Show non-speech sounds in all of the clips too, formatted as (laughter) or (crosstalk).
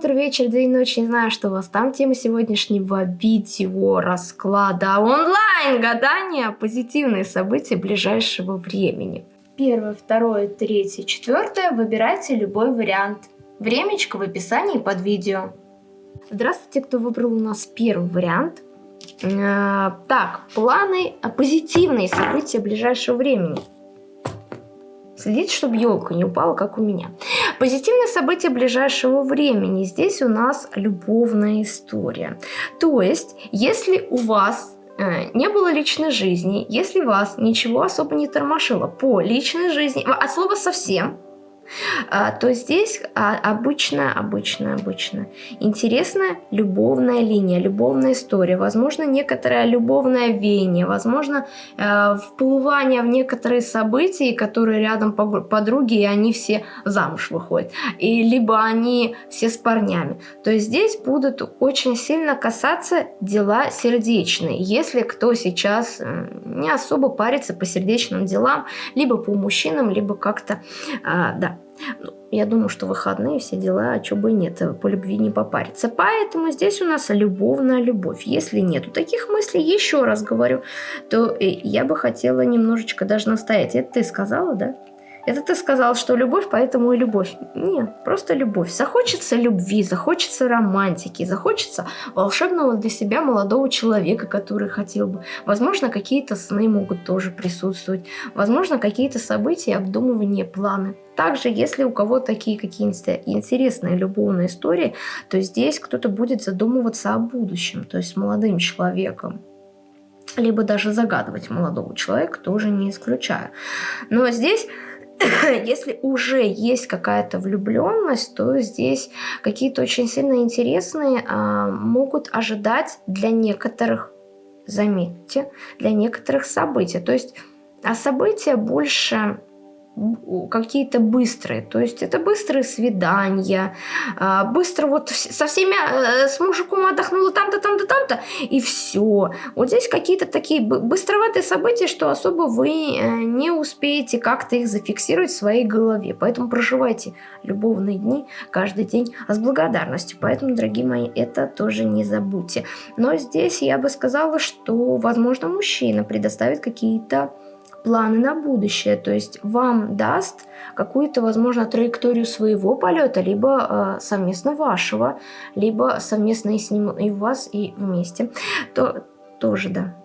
утро, вечер, день, ночь, не знаю, что у вас там. Тема сегодняшнего видео расклада онлайн гадания позитивные события ближайшего времени. Первое, второе, третье, четвертое. Выбирайте любой вариант. Времечко в описании под видео. Здравствуйте, кто выбрал у нас первый вариант. Э, так, планы, позитивные события ближайшего времени. Следите, чтобы елка не упала, как у меня. Позитивные события ближайшего времени. Здесь у нас любовная история. То есть, если у вас э, не было личной жизни, если вас ничего особо не тормошило по личной жизни, от слова совсем, а, то здесь а, обычная, обычная, обычная, интересная любовная линия, любовная история, возможно, некоторое любовное веяние, возможно, э, вплывание в некоторые события, которые рядом подруги, и они все замуж выходят, и либо они все с парнями. То есть здесь будут очень сильно касаться дела сердечные, если кто сейчас э, не особо парится по сердечным делам, либо по мужчинам, либо как-то, а, да, ну, я думаю, что выходные, все дела, а чего бы и нет, по любви не попариться. Поэтому здесь у нас любовная любовь. Если нету таких мыслей, еще раз говорю, то э, я бы хотела немножечко даже настоять. Это ты сказала, да? Это ты сказал, что любовь, поэтому и любовь. Нет, просто любовь. Захочется любви, захочется романтики, захочется волшебного для себя молодого человека, который хотел бы. Возможно, какие-то сны могут тоже присутствовать. Возможно, какие-то события, обдумывания, планы. Также, если у кого такие какие-то интересные любовные истории, то здесь кто-то будет задумываться о будущем, то есть молодым человеком либо даже загадывать молодого человека, тоже не исключаю. Но здесь (coughs) если уже есть какая-то влюбленность, то здесь какие-то очень сильно интересные а, могут ожидать для некоторых, заметьте, для некоторых событий. То есть а события больше какие-то быстрые. То есть это быстрые свидания, а, быстро вот со всеми, э, с мужиком отдохнула там-то, там-то, там-то, и все. Вот здесь какие-то такие быстроватые события, что особо вы э, не успеете как-то их зафиксировать в своей голове. Поэтому проживайте любовные дни каждый день с благодарностью. Поэтому, дорогие мои, это тоже не забудьте. Но здесь я бы сказала, что, возможно, мужчина предоставит какие-то планы на будущее, то есть вам даст какую-то, возможно, траекторию своего полета, либо э, совместно вашего, либо совместно и с ним, и у вас, и вместе, то тоже, да.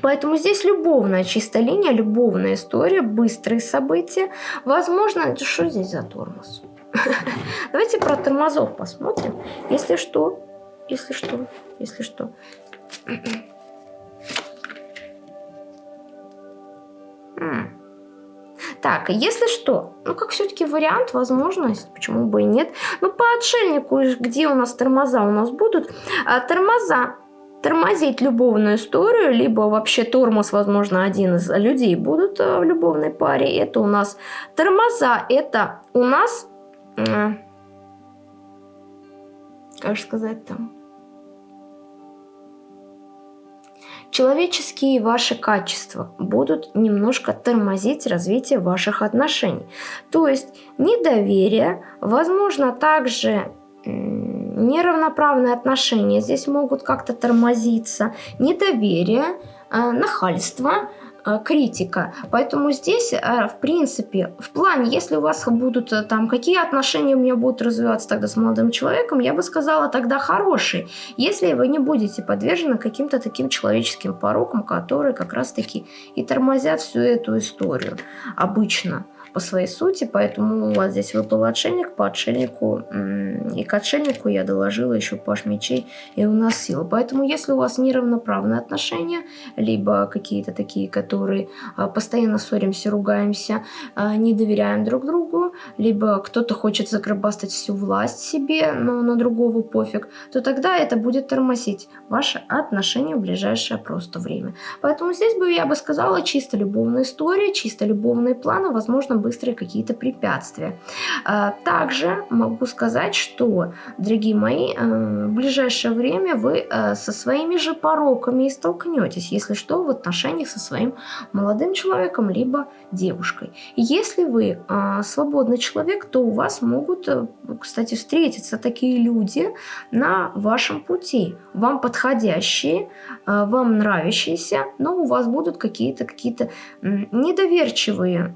Поэтому здесь любовная чистая линия, любовная история, быстрые события. Возможно, что здесь за тормоз? (laughs) Давайте про тормозов посмотрим. Если что, если что, если что. Так, если что, ну как все-таки вариант, возможность, почему бы и нет. Ну по отшельнику, где у нас тормоза у нас будут? А, тормоза тормозить любовную историю, либо вообще тормоз, возможно, один из людей будут а, в любовной паре. Это у нас тормоза, это у нас, как же сказать там, человеческие ваши качества будут немножко тормозить развитие ваших отношений. То есть недоверие, возможно, также неравноправные отношения здесь могут как-то тормозиться, недоверие, э, нахальство – критика. Поэтому здесь, э, в принципе, в плане, если у вас будут э, там, какие отношения у меня будут развиваться тогда с молодым человеком, я бы сказала тогда хорошие, если вы не будете подвержены каким-то таким человеческим порокам, которые как раз-таки и тормозят всю эту историю обычно по своей сути, поэтому у вас здесь выпал отшельник, по отшельнику, и к отшельнику я доложила еще паш мечей, и у нас сила. Поэтому если у вас неравноправные отношения, либо какие-то такие, которые а, постоянно ссоримся, ругаемся, а, не доверяем друг другу, либо кто-то хочет загробастать всю власть себе, но на другого пофиг, то тогда это будет тормозить ваши отношения в ближайшее просто время. Поэтому здесь бы я бы сказала чисто любовная история, чисто любовные планы, возможно, быстрые какие-то препятствия. А, также могу сказать, что, дорогие мои, э, в ближайшее время вы э, со своими же пороками и столкнетесь, если что, в отношениях со своим молодым человеком, либо девушкой. Если вы а, свободный человек, то у вас могут, э, кстати, встретиться такие люди на вашем пути, вам подходящие, вам нравящиеся, но у вас будут какие-то какие-то недоверчивые,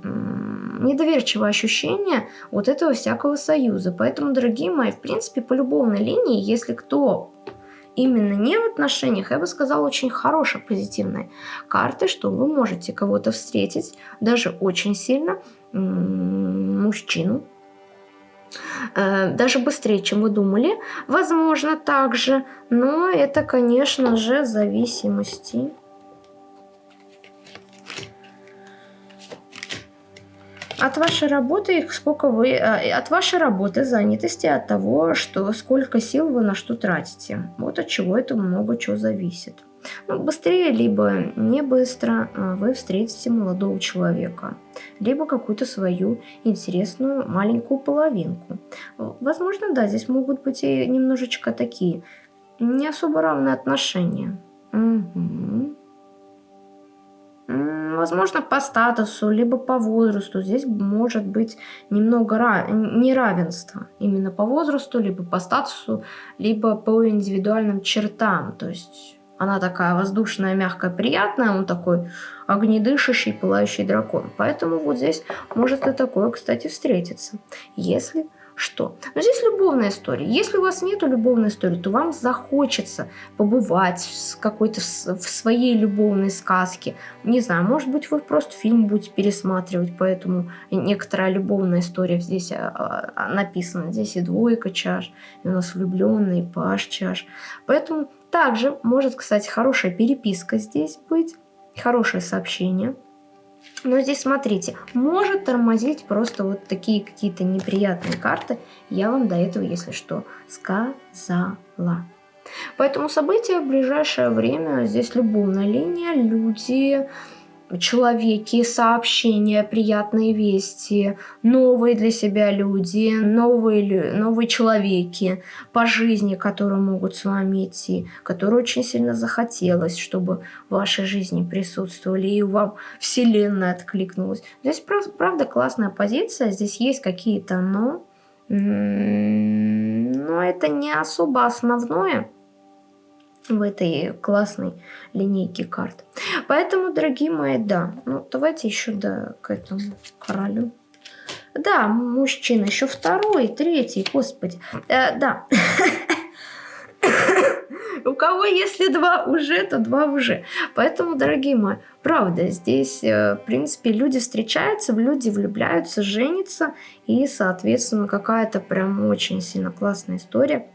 недоверчивые ощущения вот этого всякого союза. Поэтому, дорогие мои, в принципе, по любовной линии, если кто именно не в отношениях, я бы сказала, очень хорошая позитивная карта, что вы можете кого-то встретить, даже очень сильно, мужчину, э, даже быстрее, чем вы думали, возможно, также, но это, конечно же, зависимости от вашей работы, сколько вы, э, от вашей работы, занятости, от того, что сколько сил вы на что тратите. Вот от чего это много чего зависит. Ну, быстрее, либо не быстро э, вы встретите молодого человека, либо какую-то свою интересную маленькую половинку. Возможно, да, здесь могут быть и немножечко такие не особо равные отношения. Угу возможно, по статусу, либо по возрасту. Здесь может быть немного неравенства именно по возрасту, либо по статусу, либо по индивидуальным чертам. То есть она такая воздушная, мягкая, приятная, он такой огнедышащий, пылающий дракон. Поэтому вот здесь может и такое, кстати, встретиться. Если что. Но здесь любовная история. Если у вас нет любовной истории, то вам захочется побывать в какой-то в своей любовной сказке. Не знаю, может быть, вы просто фильм будете пересматривать, поэтому некоторая любовная история здесь а, а, написана. Здесь и двойка чаш, и у нас влюбленный, и паш чаш. Поэтому также может, кстати, хорошая переписка здесь быть, хорошее сообщение – но здесь, смотрите, может тормозить просто вот такие какие-то неприятные карты. Я вам до этого, если что, сказала. Поэтому события в ближайшее время, здесь любовная линия, люди человеки, сообщения, приятные вести, новые для себя люди, новые, новые человеки по жизни, которые могут с вами идти, которые очень сильно захотелось, чтобы в вашей жизни присутствовали, и вам Вселенная откликнулась. Здесь, правда, классная позиция, здесь есть какие-то «но», но это не особо основное, в этой классной линейке карт. Поэтому, дорогие мои, да, ну давайте еще да, к этому королю. Да, мужчина, еще второй, третий, господи. Э, да. (laughs) У кого если два уже, то два уже. Поэтому, дорогие мои, правда, здесь, э, в принципе, люди встречаются, люди влюбляются, женятся. И, соответственно, какая-то прям очень сильно классная история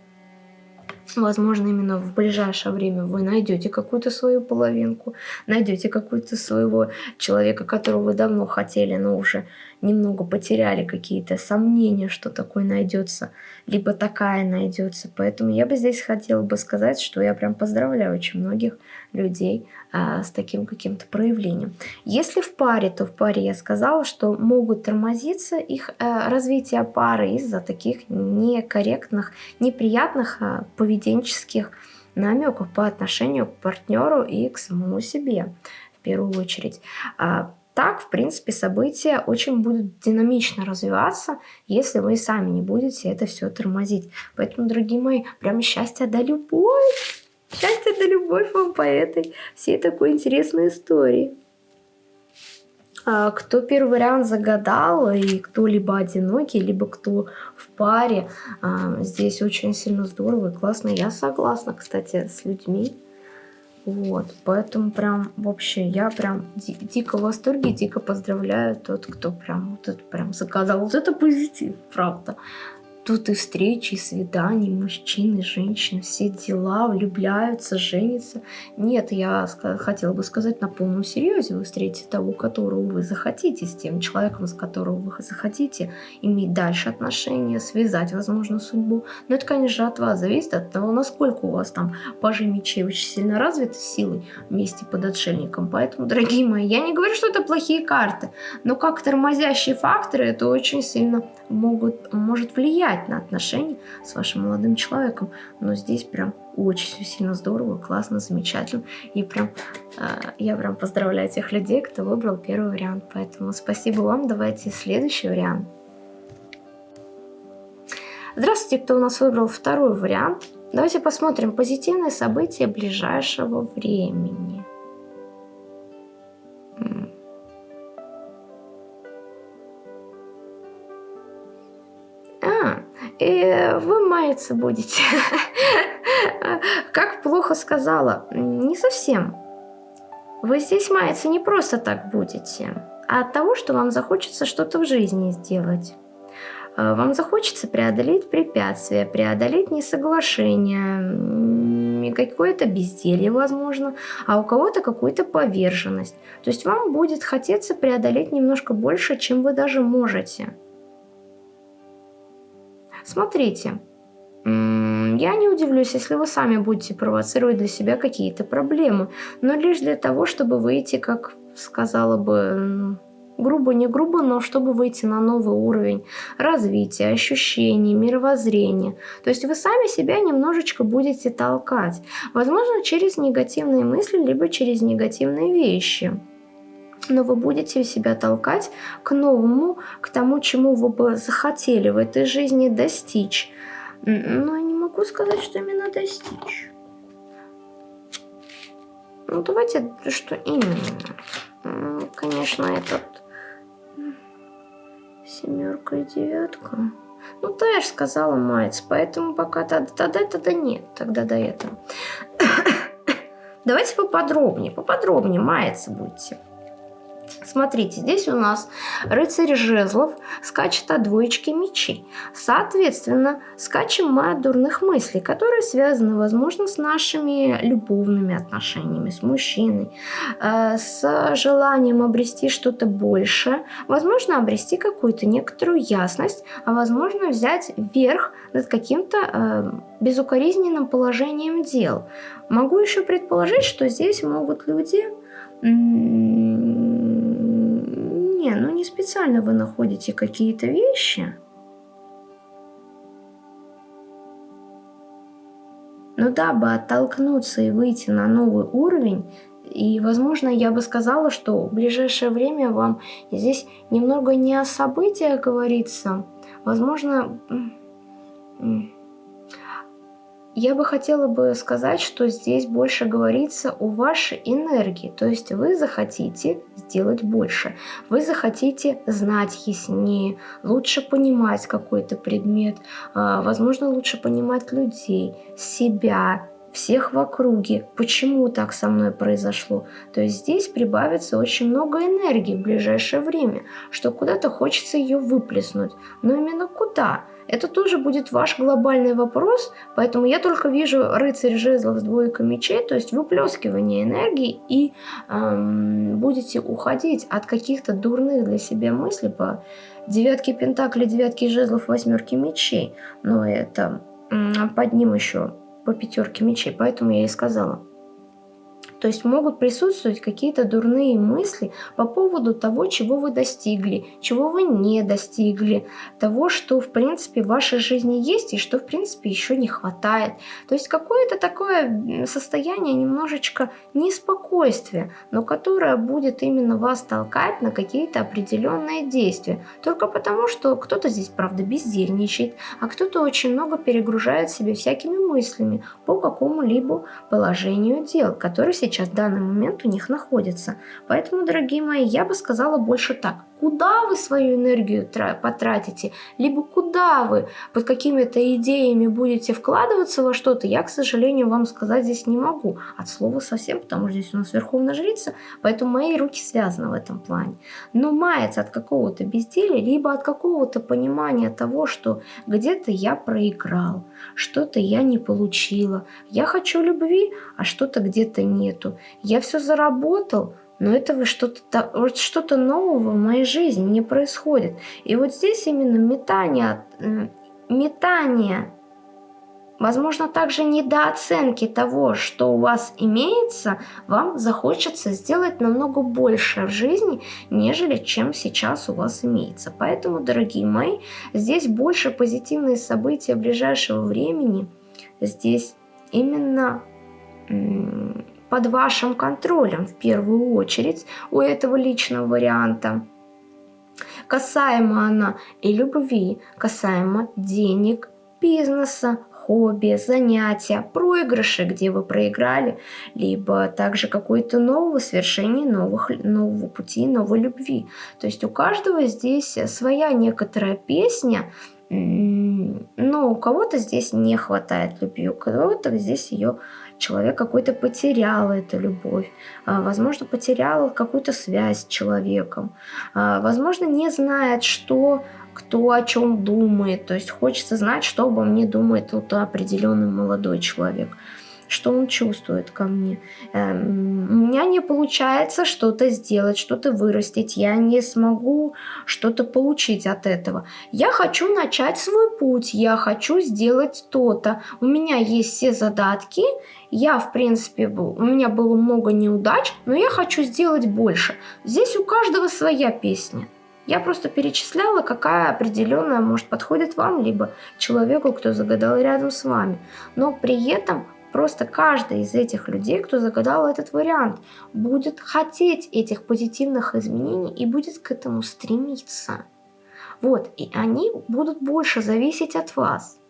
Возможно, именно в ближайшее время вы найдете какую-то свою половинку, найдете какую-то своего человека, которого вы давно хотели, но уже немного потеряли какие-то сомнения, что такое найдется, либо такая найдется. Поэтому я бы здесь хотела бы сказать, что я прям поздравляю очень многих людей а, с таким каким-то проявлением. Если в паре, то в паре я сказала, что могут тормозиться их а, развитие пары из-за таких некорректных, неприятных а, поведенческих намеков по отношению к партнеру и к самому себе в первую очередь. А, так, в принципе, события очень будут динамично развиваться, если вы сами не будете это все тормозить. Поэтому, дорогие мои, прям счастье да любовь! Счастье да любовь вам по этой всей такой интересной истории. А, кто первый вариант загадал, и кто либо одинокий, либо кто в паре, а, здесь очень сильно здорово и классно. Я согласна, кстати, с людьми, вот, поэтому прям вообще я прям ди дико в восторге, дико поздравляю тот, кто прям вот это прям заказал. Вот это позитив, правда. Тут и встречи, и свидания, мужчины, женщины, все дела, влюбляются, женятся. Нет, я хотела бы сказать на полном серьезе, вы встретите того, которого вы захотите, с тем человеком, с которого вы захотите иметь дальше отношения, связать, возможно, судьбу. Но это, конечно, от вас зависит, от того, насколько у вас там пажи мечей очень сильно развиты силой вместе под отшельником. Поэтому, дорогие мои, я не говорю, что это плохие карты, но как тормозящие факторы это очень сильно могут, может влиять влиять на отношения с вашим молодым человеком. Но здесь прям очень все сильно здорово, классно, замечательно. И прям э, я прям поздравляю тех людей, кто выбрал первый вариант. Поэтому спасибо вам. Давайте следующий вариант. Здравствуйте, кто у нас выбрал второй вариант. Давайте посмотрим позитивные события ближайшего времени. И вы маяться будете. (laughs) Как плохо сказала, не совсем. Вы здесь маяться не просто так будете, а от того, что вам захочется что-то в жизни сделать. Э, вам захочется преодолеть препятствия, преодолеть несоглашение, какое-то безделье, возможно, а у кого-то какую-то поверженность. То есть вам будет хотеться преодолеть немножко больше, чем вы даже можете. Смотрите, я не удивлюсь, если вы сами будете провоцировать для себя какие-то проблемы, но лишь для того, чтобы выйти, как сказала бы, грубо, не грубо, но чтобы выйти на новый уровень развития, ощущений, мировоззрения. То есть вы сами себя немножечко будете толкать. Возможно, через негативные мысли, либо через негативные вещи но вы будете себя толкать к новому, к тому, чему вы бы захотели в этой жизни достичь. Но я не могу сказать, что именно достичь. Ну, давайте, что именно. Конечно, этот семерка и девятка. Ну, да, я же сказала мать, поэтому пока тогда, тогда, тогда нет, тогда до этого. (coughs) Давайте поподробнее, поподробнее маяться будете. Смотрите, здесь у нас рыцарь жезлов скачет от двоечки мечей. Соответственно, скачем мы от дурных мыслей, которые связаны, возможно, с нашими любовными отношениями, с мужчиной, э, с желанием обрести что-то большее, возможно, обрести какую-то некоторую ясность, а возможно, взять верх над каким-то э, безукоризненным положением дел. Могу еще предположить, что здесь могут люди ну не специально вы находите какие-то вещи. Но дабы оттолкнуться и выйти на новый уровень, и, возможно, я бы сказала, что в ближайшее время вам здесь немного не о событиях говорится, возможно, я бы хотела бы сказать, что здесь больше говорится о вашей энергии. То есть вы захотите сделать больше. Вы захотите знать яснее, лучше понимать какой-то предмет, а, возможно, лучше понимать людей, себя, всех в округе, почему так со мной произошло. То есть здесь прибавится очень много энергии в ближайшее время, что куда-то хочется ее выплеснуть. Но именно куда? Это тоже будет ваш глобальный вопрос, поэтому я только вижу рыцарь жезлов с двойкой мечей, то есть выплескивание энергии и эм, будете уходить от каких-то дурных для себя мыслей по девятке пентаклей, девятке жезлов, восьмерке мечей. Но это под ним еще по пятерке мечей, поэтому я и сказала. То есть могут присутствовать какие-то дурные мысли по поводу того, чего вы достигли, чего вы не достигли, того, что в принципе в вашей жизни есть и что в принципе еще не хватает. То есть какое-то такое состояние немножечко неспокойствия, но которое будет именно вас толкать на какие-то определенные действия. Только потому, что кто-то здесь, правда, бездельничает, а кто-то очень много перегружает себя всякими мыслями по какому-либо положению дел, которые сейчас в данный момент у них находится. Поэтому, дорогие мои, я бы сказала больше так. Куда вы свою энергию потратите, либо куда вы под какими-то идеями будете вкладываться во что-то, я, к сожалению, вам сказать здесь не могу. От слова совсем, потому что здесь у нас верховная жрица, поэтому мои руки связаны в этом плане. Но мается от какого-то безделия, либо от какого-то понимания того, что где-то я проиграл, что-то я не получила. Я хочу любви, а что-то где-то нету. Я все заработал, но этого что-то вот что нового в моей жизни не происходит. И вот здесь именно метание, метание, возможно, также недооценки того, что у вас имеется, вам захочется сделать намного больше в жизни, нежели чем сейчас у вас имеется. Поэтому, дорогие мои, здесь больше позитивные события ближайшего времени. Здесь именно под вашим контролем в первую очередь у этого личного варианта. Касаемо она и любви, касаемо денег, бизнеса, хобби, занятия, проигрыши, где вы проиграли, либо также какое-то новое свершение новых, нового пути, новой любви. То есть у каждого здесь своя некоторая песня, но у кого-то здесь не хватает любви, у кого-то здесь ее человек какой-то потерял эту любовь, а, возможно, потерял какую-то связь с человеком, а, возможно, не знает, что кто о чем думает, то есть хочется знать, что обо мне думает вот определенный молодой человек что он чувствует ко мне. Эм, у меня не получается что-то сделать, что-то вырастить, я не смогу что-то получить от этого. Я хочу начать свой путь, я хочу сделать то-то. У меня есть все задатки, я, в принципе, у меня было много неудач, но я хочу сделать больше. Здесь у каждого своя песня. Я просто перечисляла, какая определенная, может, подходит вам, либо человеку, кто загадал рядом с вами. Но при этом Просто каждый из этих людей, кто загадал этот вариант, будет хотеть этих позитивных изменений и будет к этому стремиться. Вот, и они будут больше зависеть от вас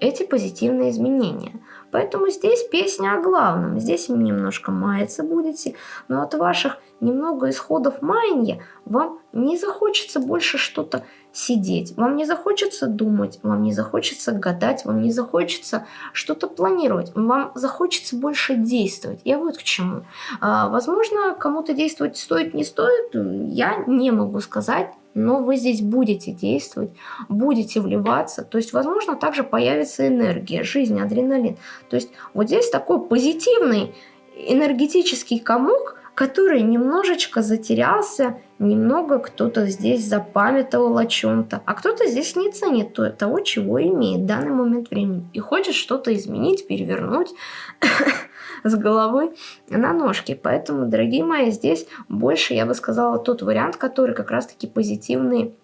эти позитивные изменения. Поэтому здесь песня о главном. Здесь немножко маяться будете, но от ваших немного исходов маяния вам не захочется больше что-то сидеть, вам не захочется думать, вам не захочется гадать, вам не захочется что-то планировать, вам захочется больше действовать. Я вот к чему. А, возможно, кому-то действовать стоит, не стоит, я не могу сказать, но вы здесь будете действовать, будете вливаться, то есть, возможно, также появится энергия, жизнь, адреналин. То есть, вот здесь такой позитивный энергетический комок, который немножечко затерялся, немного кто-то здесь запамятовал о чем-то, а кто-то здесь не ценит того, чего имеет в данный момент времени и хочет что-то изменить, перевернуть (coughs) с головы на ножки. Поэтому, дорогие мои, здесь больше, я бы сказала, тот вариант, который как раз-таки позитивный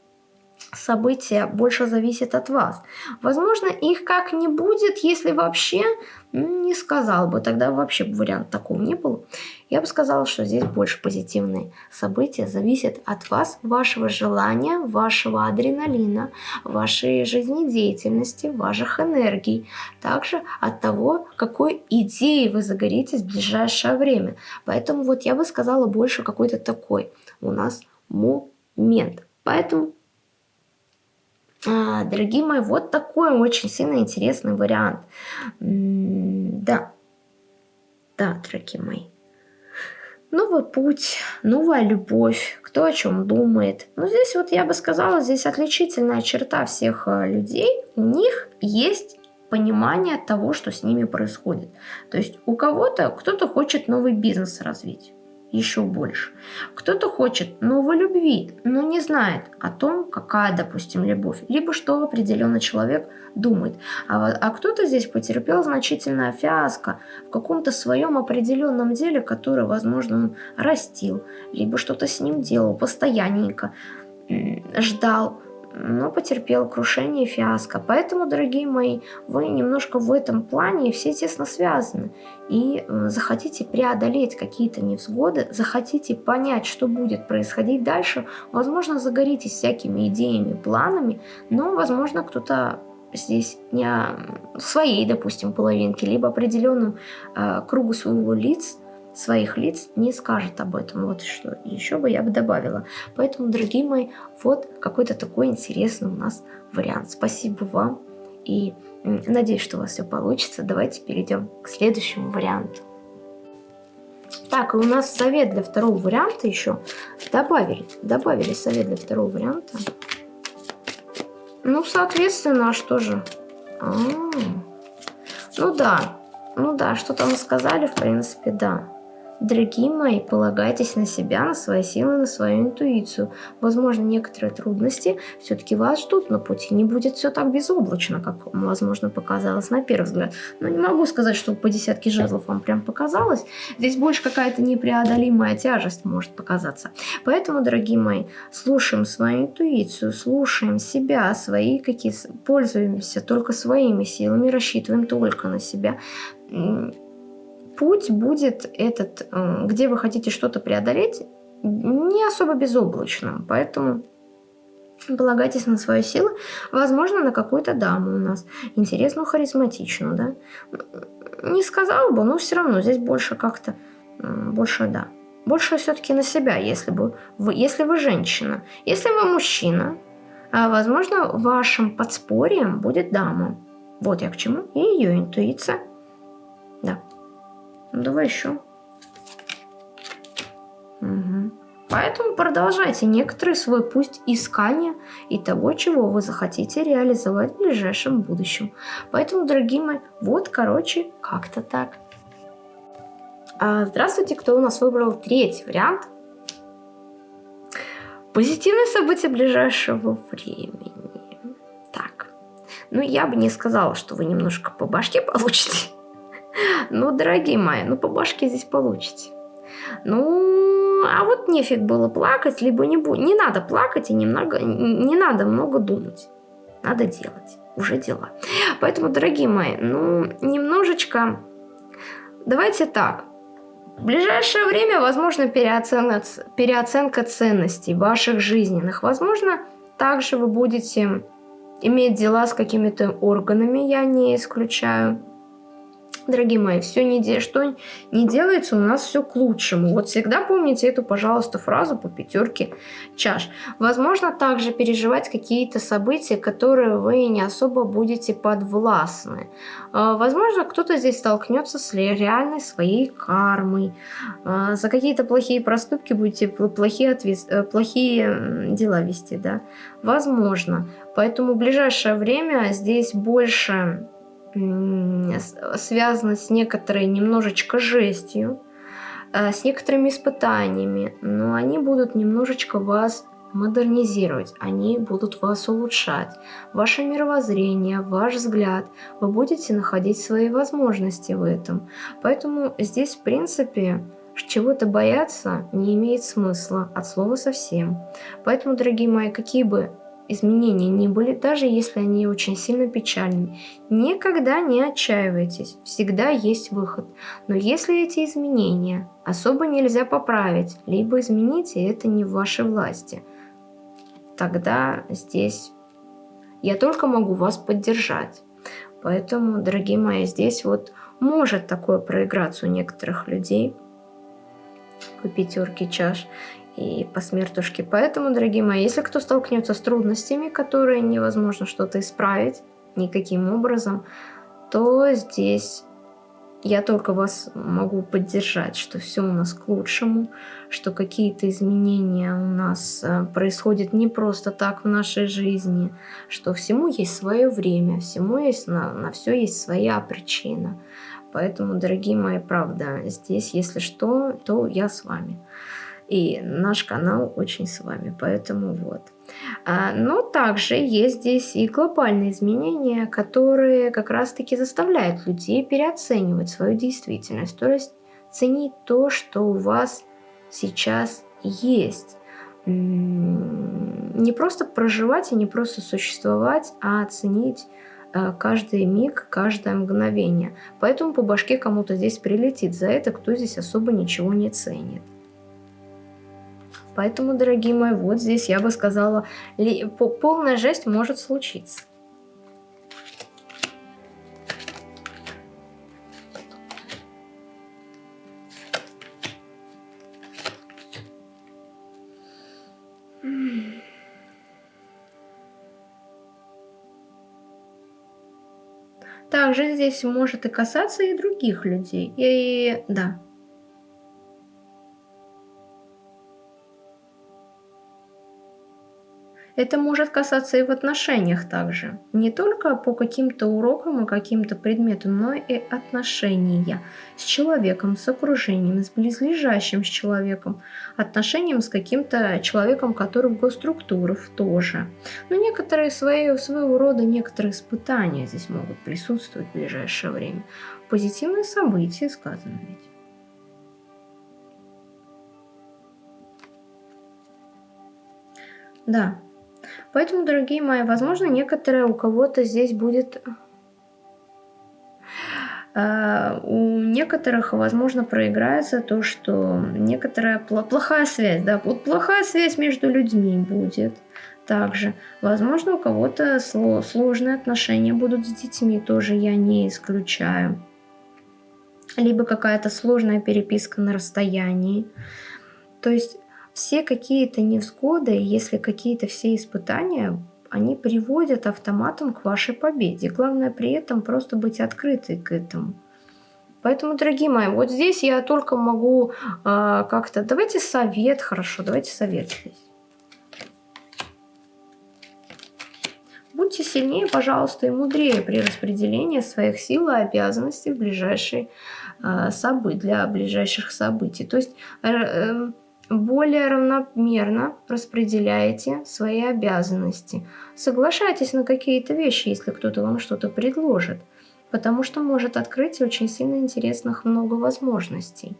события больше зависит от вас. Возможно, их как не будет, если вообще не сказал бы, тогда вообще вариант такого не было. Я бы сказала, что здесь больше позитивные события зависят от вас, вашего желания, вашего адреналина, вашей жизнедеятельности, ваших энергий. Также от того, какой идеей вы загоритесь в ближайшее время. Поэтому вот я бы сказала больше какой-то такой у нас момент. Поэтому дорогие мои, вот такой очень сильно интересный вариант. да. Да, дорогие мои. Новый путь, новая любовь, кто о чем думает. Но здесь вот я бы сказала, здесь отличительная черта всех э, людей. У них есть понимание того, что с ними происходит. То есть у кого-то, кто-то хочет новый бизнес развить еще больше. Кто-то хочет новой любви, но не знает о том, какая, допустим, любовь, либо что определенный человек думает. А, а кто-то здесь потерпел значительное фиаско в каком-то своем определенном деле, которое, возможно, он растил, либо что-то с ним делал постоянненько, ждал, но потерпел крушение и фиаско. Поэтому, дорогие мои, вы немножко в этом плане все тесно связаны. И э, захотите преодолеть какие-то невзгоды, захотите понять, что будет происходить дальше, возможно, загоритесь всякими идеями, планами, но, возможно, кто-то здесь не своей, допустим, половинке, либо определенным э, кругу своего лиц своих лиц не скажет об этом. Вот что еще бы я бы добавила. Поэтому, дорогие мои, вот какой-то такой интересный у нас вариант. Спасибо вам и надеюсь, что у вас все получится. Давайте перейдем к следующему варианту. Так, и у нас совет для второго варианта еще добавили. Добавили совет для второго варианта. Ну, соответственно, а что же? А -а -а. Ну да, ну да, что там сказали, в принципе, да. Дорогие мои, полагайтесь на себя, на свои силы, на свою интуицию. Возможно, некоторые трудности все-таки вас ждут на пути. Не будет все так безоблачно, как, возможно, показалось на первый взгляд. Но не могу сказать, что по десятке жезлов вам прям показалось. Здесь больше какая-то непреодолимая тяжесть может показаться. Поэтому, дорогие мои, слушаем свою интуицию, слушаем себя, свои какие пользуемся только своими силами, рассчитываем только на себя путь будет этот, где вы хотите что-то преодолеть, не особо безоблачным. Поэтому полагайтесь на свои силы. Возможно, на какую-то даму у нас. Интересную, харизматичную, да. Не сказала бы, но все равно здесь больше как-то, больше, да. Больше все-таки на себя, если, бы вы, если вы женщина. Если вы мужчина, а, возможно, вашим подспорьем будет дама. Вот я к чему. И ее интуиция. Да. Ну, давай еще. Угу. Поэтому продолжайте некоторый свой путь искания и того, чего вы захотите реализовать в ближайшем будущем. Поэтому, дорогие мои, вот, короче, как-то так. А, здравствуйте, кто у нас выбрал третий вариант. Позитивные события ближайшего времени. Так, ну я бы не сказала, что вы немножко по башке получите. Ну, дорогие мои, ну по башке здесь получите. Ну, а вот нефиг было плакать, либо не, не надо плакать и немного, не надо много думать. Надо делать, уже дела. Поэтому, дорогие мои, ну, немножечко, давайте так. В ближайшее время, возможно, переоценка, переоценка ценностей ваших жизненных. Возможно, также вы будете иметь дела с какими-то органами, я не исключаю. Дорогие мои, все не де... что не делается, у нас все к лучшему. Вот всегда помните эту, пожалуйста, фразу по пятерке чаш. Возможно, также переживать какие-то события, которые вы не особо будете подвластны. А, возможно, кто-то здесь столкнется с реальной своей кармой. А, за какие-то плохие проступки будете плохие, ответ... Э, плохие дела вести, да. Возможно. Поэтому в ближайшее время здесь больше связано с некоторой немножечко жестью, э, с некоторыми испытаниями, но они будут немножечко вас модернизировать, они будут вас улучшать. Ваше мировоззрение, ваш взгляд, вы будете находить свои возможности в этом. Поэтому здесь, в принципе, чего-то бояться не имеет смысла от слова совсем. Поэтому, дорогие мои, какие бы изменения не были, даже если они очень сильно печальны. Никогда не отчаивайтесь, всегда есть выход. Но если эти изменения особо нельзя поправить, либо изменить, и это не в вашей власти, тогда здесь я только могу вас поддержать. Поэтому, дорогие мои, здесь вот может такое проиграться у некоторых людей по пятерке чаш и по смертушке. Поэтому, дорогие мои, если кто столкнется с трудностями, которые невозможно что-то исправить никаким образом, то здесь я только вас могу поддержать, что все у нас к лучшему, что какие-то изменения у нас э, происходят не просто так в нашей жизни, что всему есть свое время, всему есть на, на все есть своя причина. Поэтому, дорогие мои, правда, здесь, если что, то я с вами. И наш канал очень с вами, поэтому вот. А, но также есть здесь и глобальные изменения, которые как раз-таки заставляют людей переоценивать свою действительность. То есть ценить то, что у вас сейчас есть. Не просто проживать и не просто существовать, а оценить а, каждый миг, каждое мгновение. Поэтому по башке кому-то здесь прилетит за это, кто здесь особо ничего не ценит. Поэтому, дорогие мои, вот здесь я бы сказала, полная жесть может случиться. Также здесь может и касаться и других людей. И да, Это может касаться и в отношениях также. Не только по каким-то урокам и каким-то предметам, но и отношения с человеком, с окружением, с близлежащим с человеком, отношением с каким-то человеком, который в госструктурах тоже. Но некоторые свои, своего рода некоторые испытания здесь могут присутствовать в ближайшее время. Позитивные события сказано ведь. Да, Поэтому, дорогие мои, возможно, некоторые у кого-то здесь будет... Uh, у некоторых, возможно, проиграется то, что некоторая плохая связь, да, вот плохая связь между людьми будет также. Возможно, у кого-то сложные отношения будут с детьми, тоже я не исключаю. Либо какая-то сложная переписка на расстоянии. То есть все какие-то невзгоды, если какие-то все испытания, они приводят автоматом к вашей победе. Главное при этом просто быть открытой к этому. Поэтому, дорогие мои, вот здесь я только могу э, как-то... Давайте совет, хорошо, давайте совет здесь. Будьте сильнее, пожалуйста, и мудрее при распределении своих сил и обязанностей в ближайшие э, события, для ближайших событий. То есть... Э, э, более равномерно распределяете свои обязанности. Соглашайтесь на какие-то вещи, если кто-то вам что-то предложит, потому что может открыть очень сильно интересных много возможностей.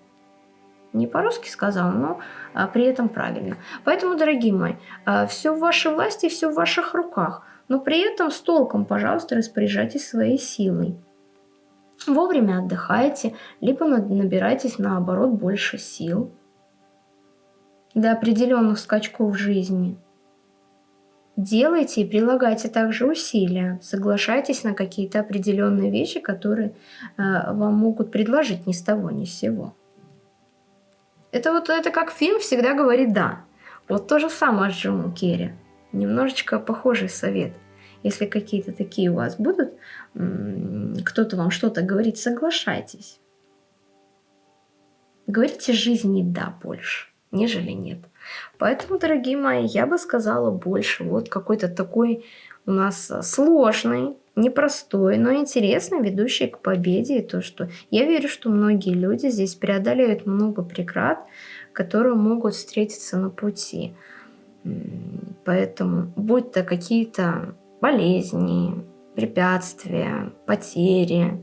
Не по-русски сказал, но а, при этом правильно. Поэтому, дорогие мои, а, все в вашей власти, все в ваших руках, но при этом с толком, пожалуйста, распоряжайтесь своей силой. Вовремя отдыхайте, либо набирайтесь наоборот больше сил – до определенных скачков жизни. Делайте и прилагайте также усилия. Соглашайтесь на какие-то определенные вещи, которые э, вам могут предложить ни с того ни с сего. Это вот это как фильм всегда говорит «да». Вот то же самое с Джимом Керри. Немножечко похожий совет. Если какие-то такие у вас будут, кто-то вам что-то говорит, соглашайтесь. Говорите жизни «да» больше нежели нет. Поэтому, дорогие мои, я бы сказала больше. Вот какой-то такой у нас сложный, непростой, но интересный, ведущий к победе. И то, что я верю, что многие люди здесь преодолеют много преград, которые могут встретиться на пути. Поэтому, будь то какие-то болезни, препятствия, потери,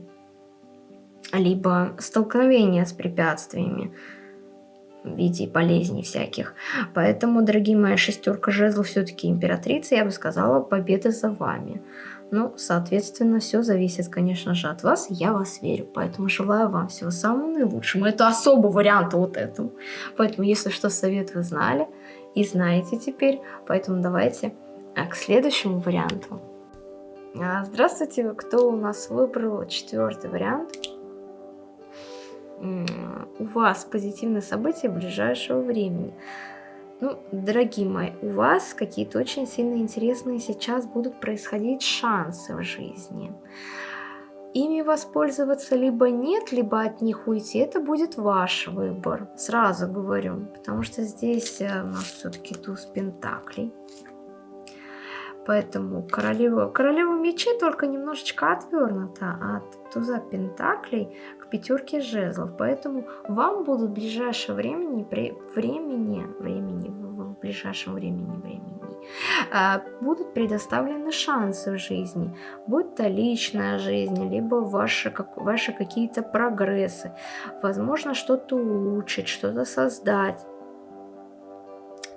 либо столкновения с препятствиями, в виде болезней всяких. Поэтому, дорогие мои, шестерка жезлов все-таки императрица, я бы сказала, победа за вами. Ну, соответственно, все зависит, конечно же, от вас. Я вас верю. Поэтому желаю вам всего самого наилучшего. Это особый вариант вот этому. Поэтому, если что, совет вы знали и знаете теперь. Поэтому давайте а, к следующему варианту. А, здравствуйте, кто у нас выбрал четвертый вариант? У вас позитивные события ближайшего времени. Ну, дорогие мои, у вас какие-то очень сильно интересные сейчас будут происходить шансы в жизни. Ими воспользоваться либо нет, либо от них уйти, это будет ваш выбор, сразу говорю, потому что здесь э, у нас все-таки туз пентаклей. Поэтому королева, королева мечей только немножечко отвернута от туза пентаклей к пятерке жезлов. Поэтому вам будут в ближайшее времени, при, времени, времени, в ближайшем времени, времени, а, будут предоставлены шансы в жизни. Будь то личная жизнь, либо ваши, как, ваши какие-то прогрессы. Возможно, что-то улучшить, что-то создать.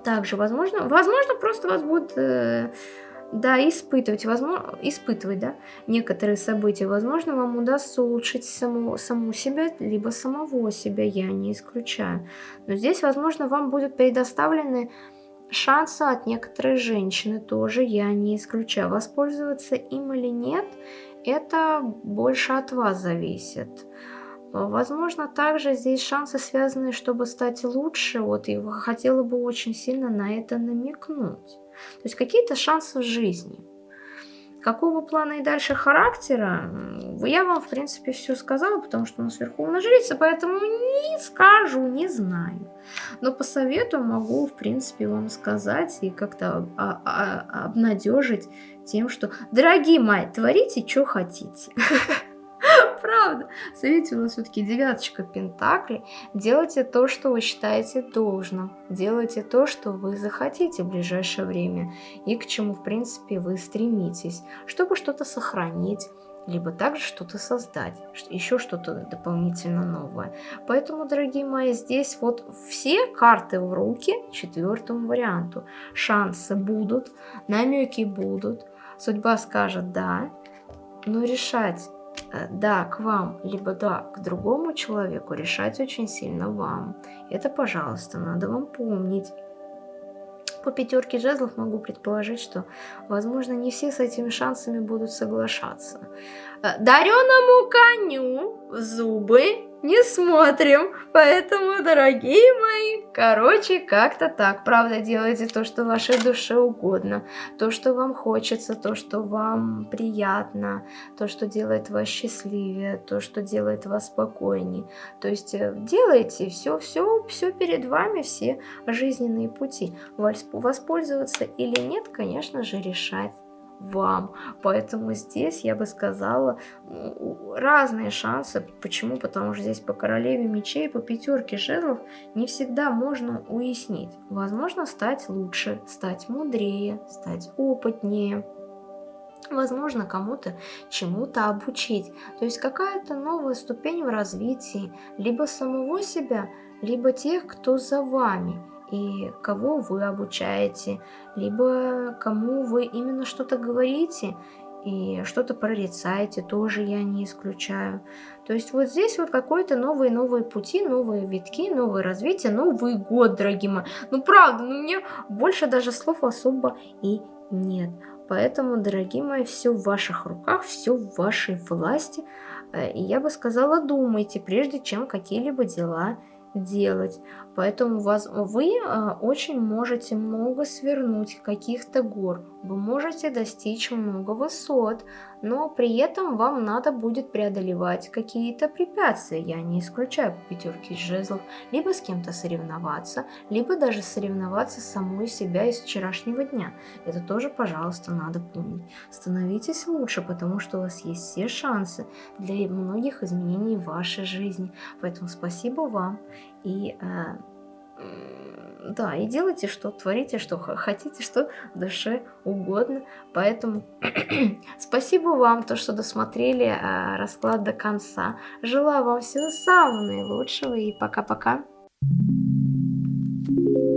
Также, возможно, возможно, просто вас будет... Э, да, испытывать, возможно, испытывать, да, некоторые события. Возможно, вам удастся улучшить саму, саму себя, либо самого себя, я не исключаю. Но здесь, возможно, вам будут предоставлены шансы от некоторой женщины, тоже я не исключаю. Воспользоваться им или нет, это больше от вас зависит. Возможно, также здесь шансы связаны, чтобы стать лучше, вот, и хотела бы очень сильно на это намекнуть. То есть какие-то шансы в жизни. Какого плана и дальше характера, я вам, в принципе, все сказала, потому что у нас Верховная Жрица, поэтому не скажу, не знаю. Но по совету могу, в принципе, вам сказать и как-то обнадежить тем, что, дорогие мои, творите, что хотите. (laughs) Правда. Смотрите, у нас все-таки девяточка пентаклей. Делайте то, что вы считаете должным. Делайте то, что вы захотите в ближайшее время. И к чему, в принципе, вы стремитесь. Чтобы что-то сохранить либо также что-то создать, еще что-то дополнительно новое. Поэтому, дорогие мои, здесь вот все карты в руки четвертому варианту. Шансы будут, намеки будут, судьба скажет «да», но решать да к вам, либо да к другому человеку, решать очень сильно вам. Это, пожалуйста, надо вам помнить. По пятерке жезлов могу предположить, что, возможно, не все с этими шансами будут соглашаться. Э, Дареному коню зубы не смотрим. Поэтому, дорогие мои, короче, как-то так. Правда, делайте то, что вашей душе угодно. То, что вам хочется, то, что вам приятно, то, что делает вас счастливее, то, что делает вас спокойнее. То есть э, делайте все, все, все перед вами, все жизненные пути. Воспользоваться или нет, конечно же, решать вам. Поэтому здесь я бы сказала разные шансы. Почему? Потому что здесь по королеве мечей, по пятерке жезлов не всегда можно уяснить. Возможно, стать лучше, стать мудрее, стать опытнее. Возможно, кому-то чему-то обучить. То есть какая-то новая ступень в развитии либо самого себя, либо тех, кто за вами и кого вы обучаете, либо кому вы именно что-то говорите и что-то прорицаете, тоже я не исключаю. То есть вот здесь вот какой-то новые-новые пути, новые витки, новое развитие, Новый год, дорогие мои. Ну правда, ну мне больше даже слов особо и нет. Поэтому, дорогие мои, все в ваших руках, все в вашей власти. Э, и я бы сказала, думайте, прежде чем какие-либо дела делать. Поэтому вас, вы а, очень можете много свернуть каких-то гор, вы можете достичь много высот, но при этом вам надо будет преодолевать какие-то препятствия. Я не исключаю пятерки жезлов, либо с кем-то соревноваться, либо даже соревноваться самой себя из вчерашнего дня. Это тоже, пожалуйста, надо помнить. Становитесь лучше, потому что у вас есть все шансы для многих изменений в вашей жизни. Поэтому спасибо вам и э, да, и делайте, что творите, что хотите, что душе угодно. Поэтому (clears throat) спасибо вам, то, что досмотрели э, расклад до конца. Желаю вам всего самого наилучшего и пока-пока. Thank you.